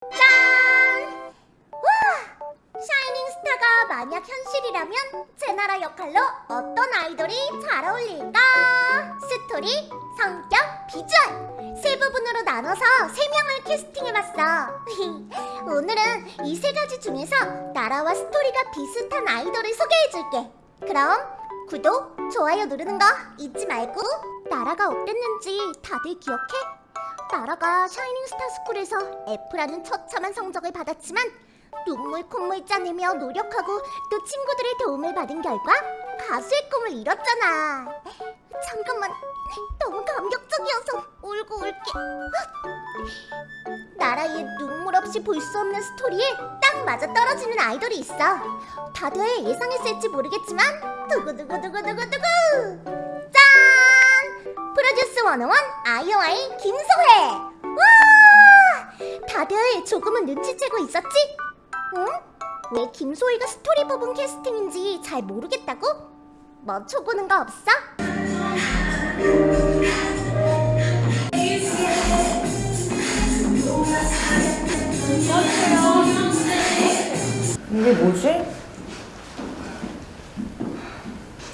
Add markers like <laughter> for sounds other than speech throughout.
짠! 와! 샤이닝 스타가 만약 현실이라면 제나라 역할로 어떤 아이돌이 잘 어울릴까? 스토리, 성격, 비주얼 세 부분으로 나눠서 세 명을 캐스팅해봤어 <laughs> 오늘은 이 세 가지 중에서 나라와 스토리가 비슷한 아이돌을 소개해줄게 그럼 구독, 좋아요 누르는 거 잊지 말고 나라가 어땠는지 다들 기억해? 나라가 샤이닝 스타 스쿨에서 F라는 처참한 성적을 받았지만 눈물 콧물 짜내며 노력하고 또 친구들의 도움을 받은 결과 가수의 꿈을 이뤘잖아. 잠깐만. 너무 감격적이어서 울고 올게. 나라의 눈물 없이 볼 수 없는 스토리에 딱 맞아 떨어지는 아이돌이 있어. 다들 예상했을지 모르겠지만 두구두구두구두구두구. 짠! 프로듀스 101 아이오아이 김소혜 와! 다들 조금은 눈치채고 있었지? 응? 왜 김소희가 스토리 부분 캐스팅인지 잘 모르겠다고? 맞춰보는 거 없어? 이게 뭐지?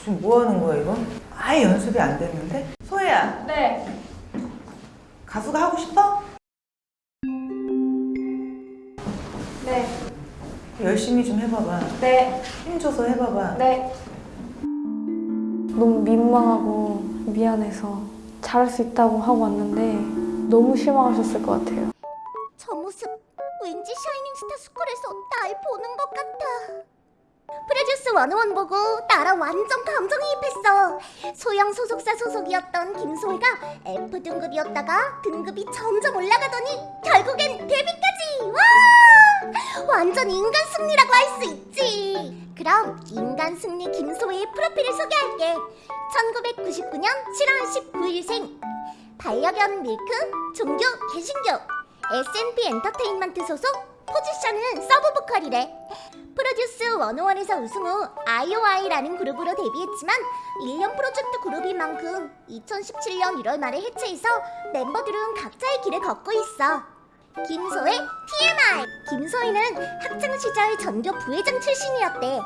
지금 뭐 하는 거야 이거? 아예 연습이 안 됐는데? 소혜야 네. 가수가 하고 싶어? 네. 열심히 좀 해봐봐 네. 힘줘서 해봐봐 네. 너무 민망하고 미안해서 잘할 수 있다고 하고 왔는데 너무 실망하셨을 것 같아요. 저 모습 왠지 샤이닝스타 스쿨에서 날 보는 것 같아 프로듀스 101 보고 나랑 완전 감정이입했어. 소영 소속사 소속이었던 김소희가 F 등급이었다가 등급이 점점 올라가더니 결국엔 데뷔까지! 와! 완전 인간 승리라고 할 수 있지! 그럼 인간 승리 김소희의 프로필을 소개할게. 1999년 7월 19일생 반려견 밀크 종교 개신교 S&P 엔터테인먼트 소속 포지션은 서브 보컬이래 프로듀스 101에서 우승 후 IOI라는 그룹으로 데뷔했지만 1년 프로젝트 그룹인 만큼 2017년 1월 말에 해체해서 멤버들은 각자의 길을 걷고 있어 김소희 TMI 김소희는 학창시절 전교 부회장 출신이었대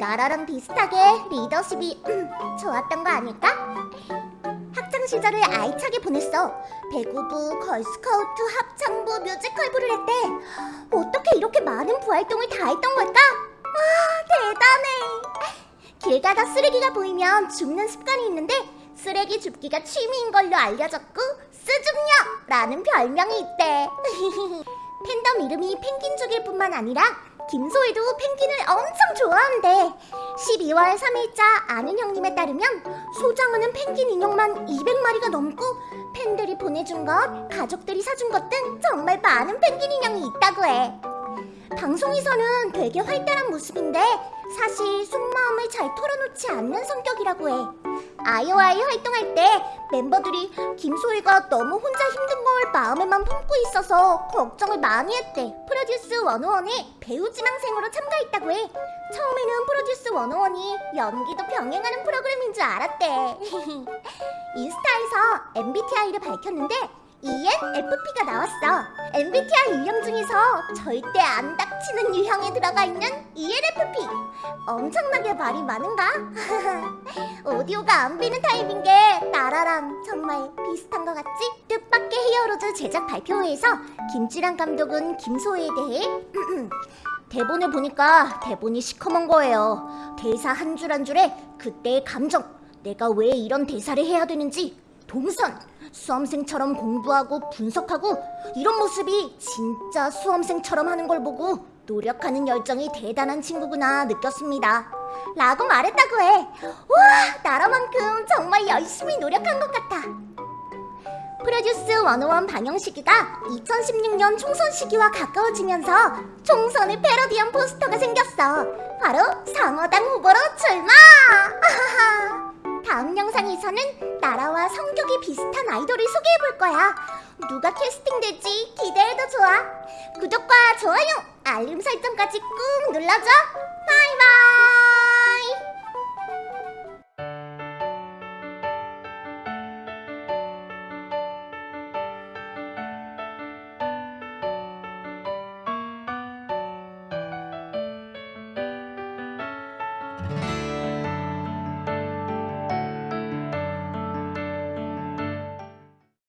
나라랑 비슷하게 리더십이 음, 좋았던 거 아닐까? 학창 시절을 알차게 보냈어. 배구부, 걸스카우트, 합창부, 뮤지컬부를 했대. 많은 부활동을 다 했던 걸까? 와, 대단해. 길 가다 쓰레기가 보이면 줍는 습관이 있는데 쓰레기 줍기가 취미인 걸로 알려졌고 쓰줍녀라는 별명이 있대. <laughs> 팬덤 이름이 펭귄족일 뿐만 아니라 김소희도 펭귄을 엄청 좋아한대 12월 3일자 아는 형님에 따르면 소장하는 펭귄 인형만 200마리가 넘고 팬들이 보내준 것, 가족들이 사준 것 등 정말 많은 펭귄 인형이 있다고 해 방송에서는 되게 활달한 모습인데 사실 속마음을 잘 털어놓지 않는 성격이라고 해. 아이오아이 활동할 때 멤버들이 김소희가 너무 혼자 힘든 걸 마음에만 품고 있어서 걱정을 많이 했대. 프로듀스 101에 배우 지망생으로 참가했다고 해. 처음에는 프로듀스 101이 연기도 병행하는 프로그램인 줄 알았대. <laughs> 인스타에서 MBTI를 밝혔는데 ENFP가 나왔어 MBTI 유형 중에서 절대 안 닥치는 유형에 들어가 있는 ENFP 엄청나게 말이 많은가? <laughs> 오디오가 안 비는 타입인 게 나라랑 정말 비슷한 것 같지? 뜻밖의 히어로즈 제작 발표회에서 김지란 감독은 김소희에 대해 <clears throat> 대본을 보니까 대본이 시커먼 거예요 대사 한 줄 한 줄에 그때의 감정 내가 왜 이런 대사를 해야 되는지 동선 수험생처럼 공부하고 분석하고 이런 모습이 진짜 수험생처럼 하는 걸 보고 노력하는 열정이 대단한 친구구나 느꼈습니다. 라고 말했다고 해. 와, 나라만큼 정말 열심히 노력한 것 같아. 프로듀스 101 방영 시기가 2016년 총선 시기와 가까워지면서 총선을 패러디한 포스터가 생겼어. 바로 상어당 후보로 출마! <laughs> 다음 영상에서는 나라와 성격이 비슷한 아이돌을 소개해볼 거야. 누가 캐스팅될지 기대해도 좋아. 구독과 좋아요, 알림 설정까지 꾹 눌러줘. 바이바이